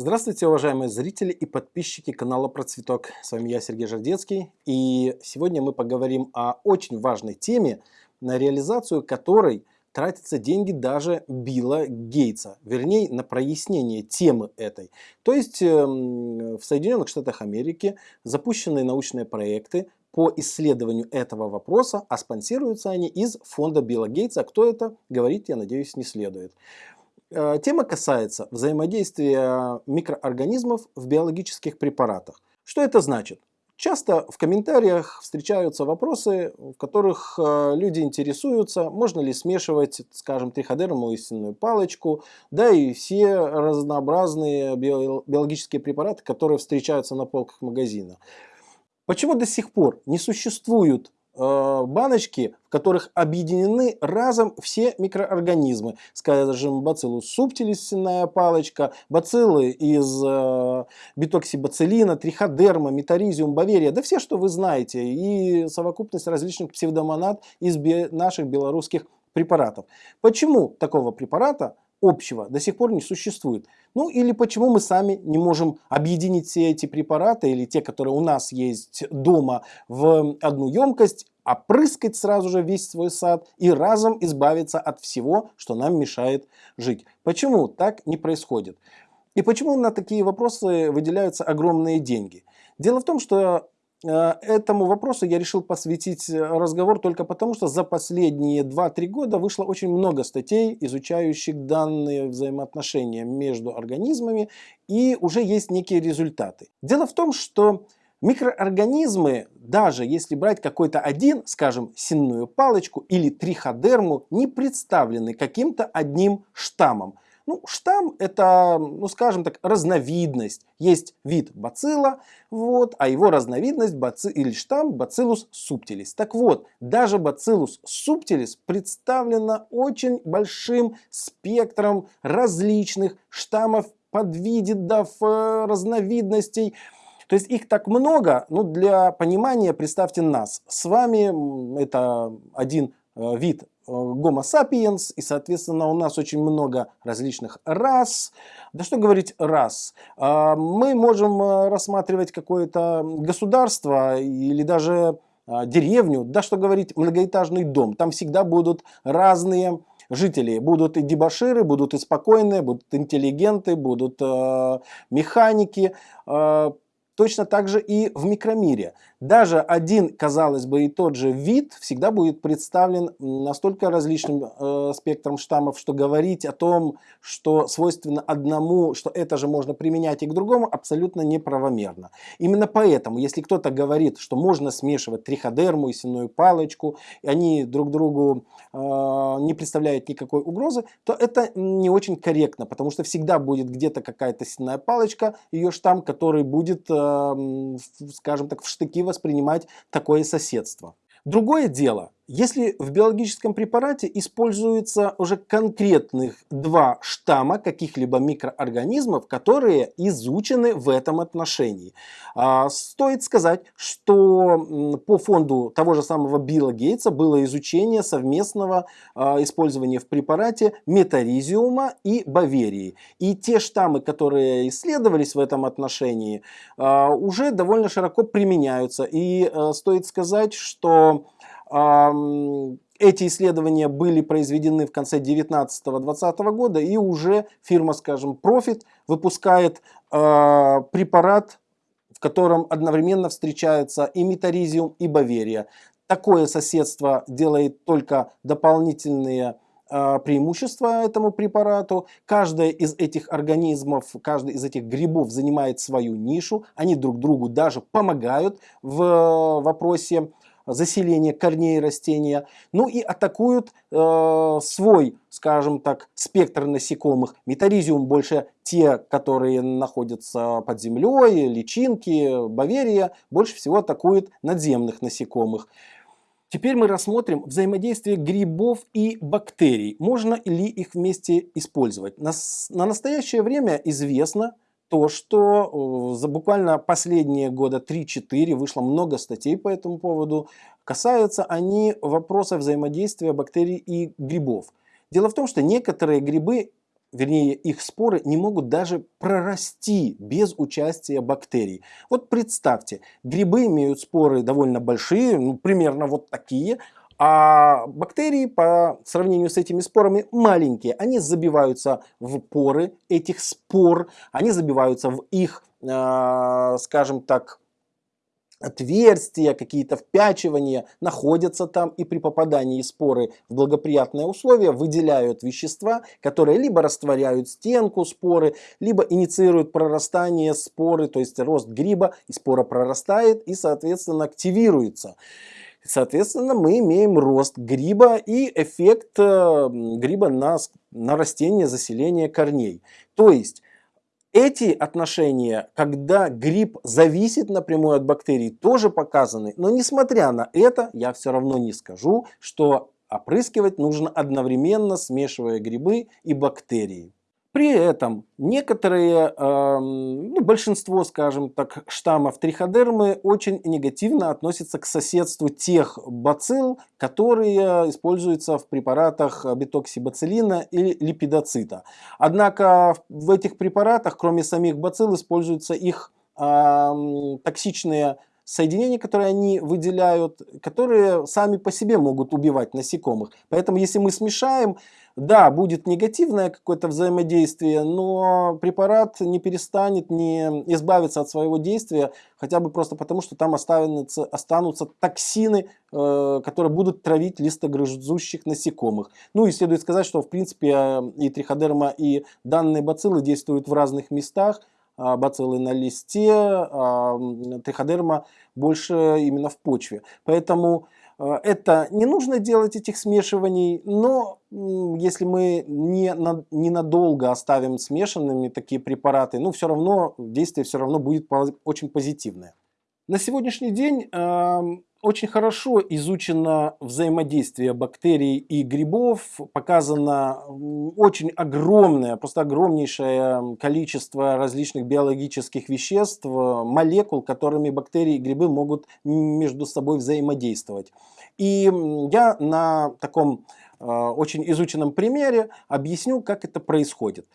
Здравствуйте, уважаемые зрители и подписчики канала Процветок. С вами я, Сергей Жардецкий. И сегодня мы поговорим о очень важной теме, на реализацию которой тратятся деньги даже Билла Гейтса. Вернее, на прояснение темы этой. То есть эм, в Соединенных Штатах Америки запущены научные проекты по исследованию этого вопроса, а спонсируются они из фонда Билла Гейтса. Кто это, говорить, я надеюсь, не следует. Э, тема касается взаимодействия микроорганизмов в биологических препаратах. Что это значит? Часто в комментариях встречаются вопросы, в которых э, люди интересуются, можно ли смешивать, скажем, триходерму и сенную палочку, да и все разнообразные биологические препараты, которые встречаются на полках магазина. Почему до сих пор не существует Э, баночки, в которых объединены разом все микроорганизмы. Скажем, бациллус субтилис, сенная палочка, бациллы из э, битоксибациллина, триходерма, метаризиум, баверия, да все, что вы знаете, и совокупность различных псевдомонад из наших белорусских препаратов. Почему такого препарата общего до сих пор не существует. Ну или почему мы сами не можем объединить все эти препараты или те, которые у нас есть дома в одну емкость, опрыскать сразу же весь свой сад и разом избавиться от всего, что нам мешает жить. Почему так не происходит? И почему на такие вопросы выделяются огромные деньги? Дело в том, что этому вопросу я решил посвятить э, разговор только потому, что за последние 2-3 года вышло очень много статей, изучающих данные взаимоотношения между организмами, и уже есть некие результаты. Дело в том, что Микроорганизмы, даже если брать какой-то один, скажем, сенную палочку или триходерму, не представлены каким-то одним штаммом. Ну, штамм это, ну скажем так, разновидность. Есть вид бацилла, вот, а его разновидность баци, или штамм бациллус субтилис. Так вот, даже бациллус субтилис представлена очень большим спектром различных штаммов, подвидов, э, разновидностей. То есть их так много, ну для понимания представьте нас. С вами это один э, вид Homo sapiens, и, соответственно, у нас очень много различных рас. Да что говорить рас? А, мы можем э, рассматривать какое-то государство или даже а, деревню, да что говорить, многоэтажный дом. Там всегда будут разные жители. Будут и дебаширы, будут и спокойные, будут интеллигенты, будут э, механики. Э, точно так же и в микромире. Даже один, казалось бы, и тот же вид всегда будет представлен настолько различным э, спектром штаммов, что говорить о том, что свойственно одному, что это же можно применять и к другому, абсолютно неправомерно. Именно поэтому, если кто-то говорит, что можно смешивать триходерму и сенную палочку, и они друг другу э, не представляют никакой угрозы, то это не очень корректно, потому что всегда будет где-то какая-то сенная палочка, ее штамм, который будет, э, скажем так, в штыки воспринимать такое соседство. Другое дело, если в биологическом препарате используются уже конкретных два штамма каких-либо микроорганизмов, которые изучены в этом отношении. А, стоит сказать, что по фонду того же самого Билла Гейтса было изучение совместного а, использования в препарате метаризиума и баверии. И те штаммы, которые исследовались в этом отношении, а, уже довольно широко применяются. И стоит сказать, что эти исследования были произведены в конце 19-20 года, и уже фирма, скажем, Profit выпускает э, препарат, в котором одновременно встречаются и метаризиум, и баверия. Такое соседство делает только дополнительные э, преимущества этому препарату. Каждая из этих организмов, каждый из этих грибов занимает свою нишу. Они друг другу даже помогают в вопросе заселение корней растения, ну и атакуют э, свой, скажем так, спектр насекомых. Метаризиум больше те, которые находятся под землей, личинки, баверия, больше всего атакуют надземных насекомых. Теперь мы рассмотрим взаимодействие грибов и бактерий. Можно ли их вместе использовать? На, на настоящее время известно, то, что за буквально последние года 3-4 вышло много статей по этому поводу, касаются они вопроса взаимодействия бактерий и грибов. Дело в том, что некоторые грибы вернее их споры не могут даже прорасти без участия бактерий. Вот представьте, грибы имеют споры довольно большие, ну, примерно вот такие, а бактерии по сравнению с этими спорами маленькие. Они забиваются в поры этих спор, они забиваются в их, э, скажем так, отверстия, какие-то впячивания находятся там и при попадании споры в благоприятные условия выделяют вещества, которые либо растворяют стенку споры, либо инициируют прорастание споры, то есть рост гриба, и спора прорастает и, соответственно, активируется. Соответственно, мы имеем рост гриба и эффект э, гриба на, на растение заселения корней. То есть эти отношения, когда гриб зависит напрямую от бактерий, тоже показаны. Но несмотря на это, я все равно не скажу, что опрыскивать нужно одновременно, смешивая грибы и бактерии. При этом некоторые, э, ну, большинство, скажем так, штаммов триходермы очень негативно относятся к соседству тех бацилл, которые используются в препаратах бетоксибациллина или липидоцита. Однако в этих препаратах, кроме самих бацилл, используются их э, токсичные соединения, которые они выделяют, которые сами по себе могут убивать насекомых. Поэтому если мы смешаем да, будет негативное какое-то взаимодействие, но препарат не перестанет, не избавиться от своего действия, хотя бы просто потому, что там останутся, останутся токсины, э, которые будут травить листогрызущих насекомых. Ну и следует сказать, что в принципе и триходерма, и данные бациллы действуют в разных местах, а бациллы на листе, а триходерма больше именно в почве. Поэтому это не нужно делать этих смешиваний, но если мы не на, ненадолго оставим смешанными такие препараты, ну все равно действие все равно будет очень позитивное. На сегодняшний день э, очень хорошо изучено взаимодействие бактерий и грибов, показано очень огромное, просто огромнейшее количество различных биологических веществ, молекул, которыми бактерии и грибы могут между собой взаимодействовать. И я на таком э, очень изученном примере объясню, как это происходит.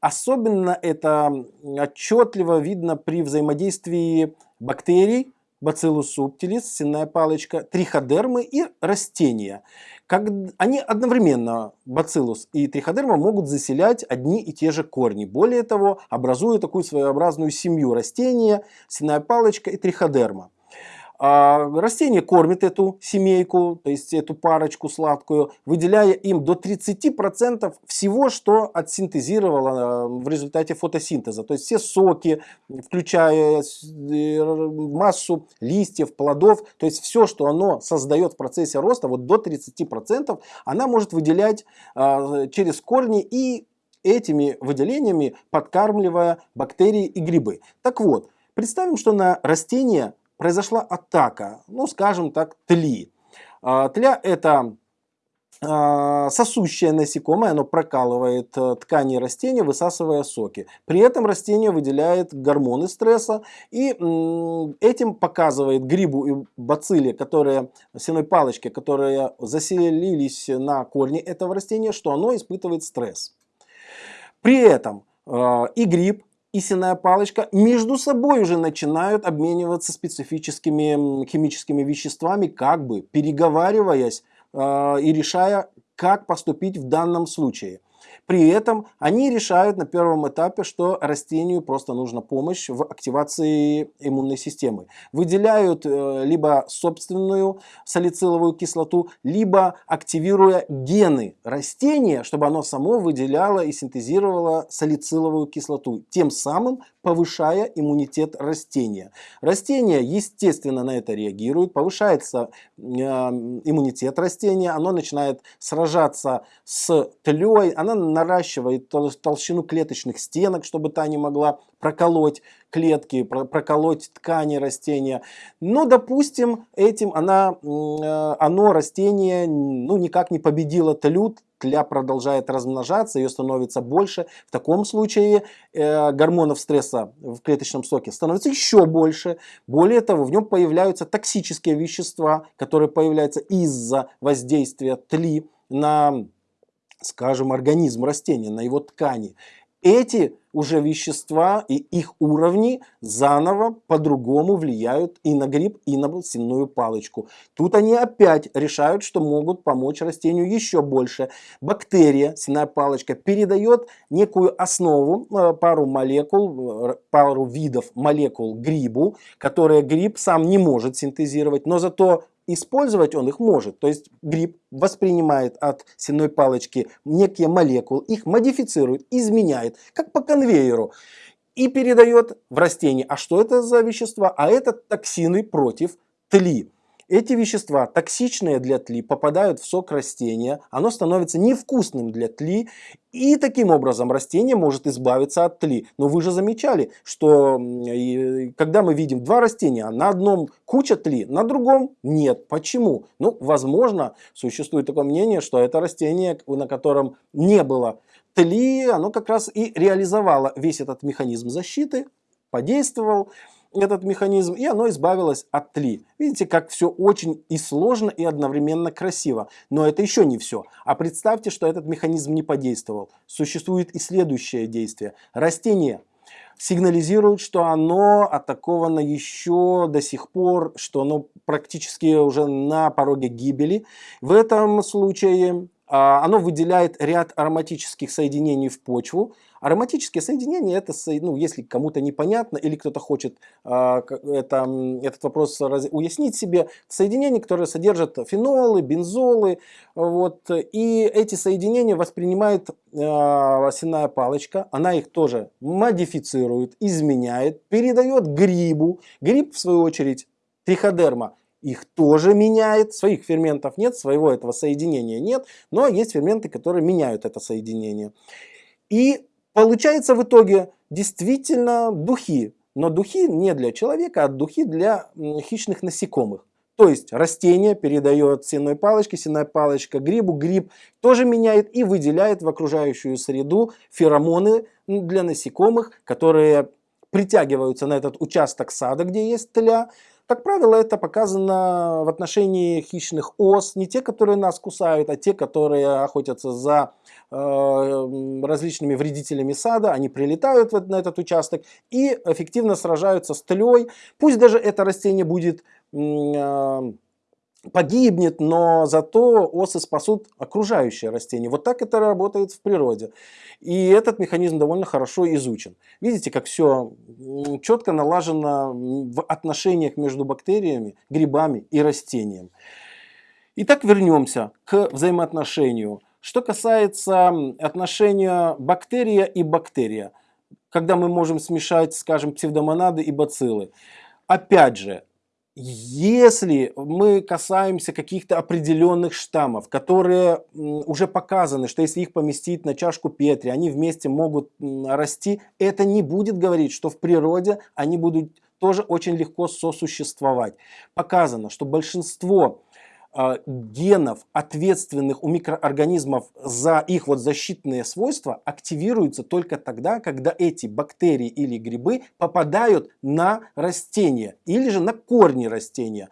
Особенно это отчетливо видно при взаимодействии бактерий, Bacillus subtilis, сенная палочка, триходермы и растения. Как, они одновременно, бациллус и триходерма, могут заселять одни и те же корни. Более того, образуя такую своеобразную семью растения, сенная палочка и триходерма. А, растение кормит эту семейку, то есть эту парочку сладкую, выделяя им до 30% всего, что отсинтезировало а, в результате фотосинтеза. То есть все соки, включая э, массу листьев, плодов, то есть все, что оно создает в процессе роста, вот до 30% она может выделять а, через корни и этими выделениями подкармливая бактерии и грибы. Так вот, представим, что на растение произошла атака, ну скажем так, тли. А, тля это а, сосущее насекомое, оно прокалывает э, ткани растения, высасывая соки. При этом растение выделяет гормоны стресса и этим показывает грибу и бацилле, которые, сеной палочке, которые заселились на корни этого растения, что оно испытывает стресс. При этом э, и гриб, и сенная палочка между собой уже начинают обмениваться специфическими химическими веществами, как бы переговариваясь э, и решая, как поступить в данном случае. При этом они решают на первом этапе, что растению просто нужна помощь в активации иммунной системы. Выделяют э, либо собственную салициловую кислоту, либо активируя гены растения, чтобы оно само выделяло и синтезировало салициловую кислоту, тем самым повышая иммунитет растения. Растение, естественно, на это реагирует, повышается э, иммунитет растения, оно начинает сражаться с тлей, она наращивает толщину клеточных стенок, чтобы та не могла проколоть клетки, проколоть ткани растения. Но, допустим, этим она, э, оно, растение, ну, никак не победило тлют, тля продолжает размножаться, ее становится больше. В таком случае э, гормонов стресса в клеточном соке становится еще больше. Более того, в нем появляются токсические вещества, которые появляются из-за воздействия тли на скажем, организм растения, на его ткани, эти уже вещества и их уровни заново по-другому влияют и на гриб, и на сенную палочку. Тут они опять решают, что могут помочь растению еще больше. Бактерия, сенная палочка, передает некую основу, э, пару молекул, э, пару видов молекул грибу, которые гриб сам не может синтезировать, но зато использовать он их может. То есть гриб воспринимает от сенной палочки некие молекулы, их модифицирует, изменяет, как по конвейеру, и передает в растение. А что это за вещества? А это токсины против тли. Эти вещества, токсичные для тли, попадают в сок растения, оно становится невкусным для тли, и таким образом растение может избавиться от тли. Но вы же замечали, что когда мы видим два растения, на одном куча тли, на другом нет. Почему? Ну, возможно, существует такое мнение, что это растение, на котором не было тли, оно как раз и реализовало весь этот механизм защиты, подействовал этот механизм, и оно избавилось от тли. Видите, как все очень и сложно, и одновременно красиво. Но это еще не все. А представьте, что этот механизм не подействовал. Существует и следующее действие. Растение сигнализирует, что оно атаковано еще до сих пор, что оно практически уже на пороге гибели. В этом случае а, оно выделяет ряд ароматических соединений в почву. Ароматические соединения, это, ну, если кому-то непонятно или кто-то хочет а, это, этот вопрос уяснить себе, соединения, которые содержат фенолы, бензолы, вот, и эти соединения воспринимает э, сенная палочка, она их тоже модифицирует, изменяет, передает грибу. Гриб, в свою очередь, триходерма, их тоже меняет. Своих ферментов нет, своего этого соединения нет, но есть ферменты, которые меняют это соединение. И получается в итоге действительно духи. Но духи не для человека, а духи для хищных насекомых. То есть растение передает сенной палочке, сенная палочка грибу, гриб тоже меняет и выделяет в окружающую среду феромоны для насекомых, которые притягиваются на этот участок сада, где есть тля, как правило, это показано в отношении хищных ос, не те, которые нас кусают, а те, которые охотятся за э, различными вредителями сада, они прилетают на этот участок и эффективно сражаются с тлей. Пусть даже это растение будет э, погибнет, но зато осы спасут окружающее растение. Вот так это работает в природе. И этот механизм довольно хорошо изучен. Видите, как все четко налажено в отношениях между бактериями, грибами и растением. Итак, вернемся к взаимоотношению. Что касается отношения бактерия и бактерия, когда мы можем смешать, скажем, псевдомонады и бациллы. Опять же, если мы касаемся каких-то определенных штаммов, которые уже показаны, что если их поместить на чашку Петри, они вместе могут расти, это не будет говорить, что в природе они будут тоже очень легко сосуществовать. Показано, что большинство генов, ответственных у микроорганизмов за их вот защитные свойства, активируются только тогда, когда эти бактерии или грибы попадают на растения или же на корни растения.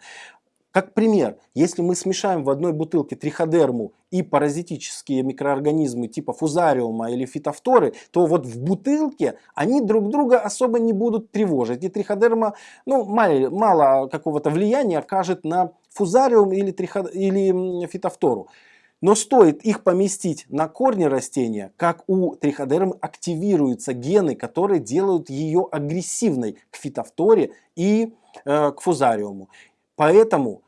Как пример, если мы смешаем в одной бутылке триходерму и паразитические микроорганизмы типа фузариума или фитофторы, то вот в бутылке они друг друга особо не будут тревожить. И триходерма ну, мало, мало какого-то влияния окажет на фузариум или, триход... или фитофтору. Но стоит их поместить на корни растения, как у триходермы активируются гены, которые делают ее агрессивной к фитофторе и э, к фузариуму. Поэтому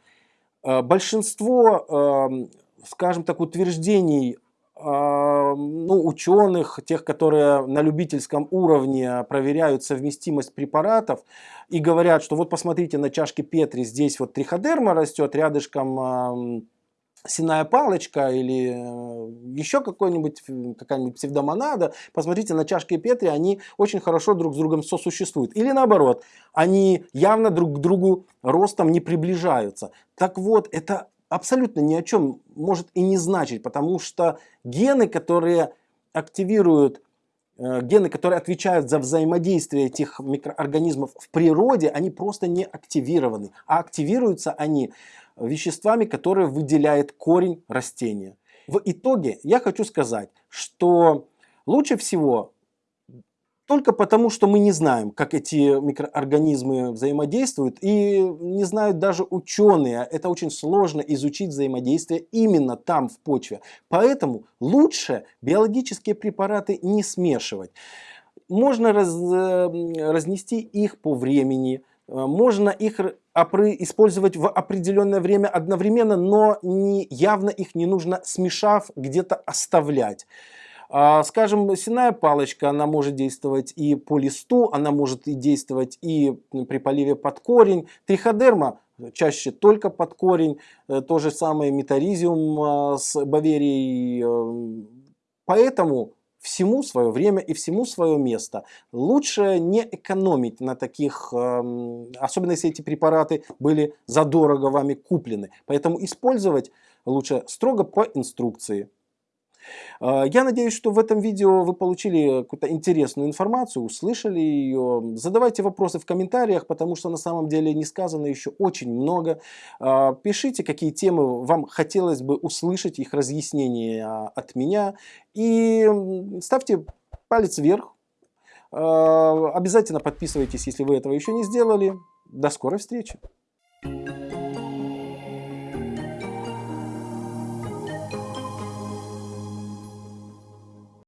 Э, большинство, эм, скажем так, утверждений э, ну, ученых, тех, которые на любительском уровне проверяют совместимость препаратов и говорят, что вот посмотрите на чашке Петри, здесь вот триходерма растет, рядышком синая палочка или э, еще какой-нибудь какая-нибудь псевдомонада, посмотрите на чашки Петри, они очень хорошо друг с другом сосуществуют. Или наоборот, они явно друг к другу ростом не приближаются. Так вот, это абсолютно ни о чем может и не значить, потому что гены, которые активируют э, гены, которые отвечают за взаимодействие этих микроорганизмов в природе, они просто не активированы. А активируются они веществами, которые выделяет корень растения. В итоге я хочу сказать, что лучше всего только потому, что мы не знаем, как эти микроорганизмы взаимодействуют, и не знают даже ученые. Это очень сложно изучить взаимодействие именно там, в почве. Поэтому лучше биологические препараты не смешивать. Можно раз, э, разнести их по времени, э, можно их использовать в определенное время одновременно, но не, явно их не нужно смешав где-то оставлять. А, скажем, сенная палочка, она может действовать и по листу, она может и действовать и при поливе под корень. Триходерма чаще только под корень. Э, то же самое метаризиум а, с баверией. Э, поэтому всему свое время и всему свое место. Лучше не экономить на таких, эм, особенно если эти препараты были задорого вами куплены. Поэтому использовать лучше строго по инструкции. А, я надеюсь, что в этом видео вы получили какую-то интересную информацию, услышали ее. Задавайте вопросы в комментариях, потому что на самом деле не сказано еще очень много. А, пишите, какие темы вам хотелось бы услышать, их разъяснения от меня. И ставьте палец вверх. А, обязательно подписывайтесь, если вы этого еще не сделали. До скорой встречи!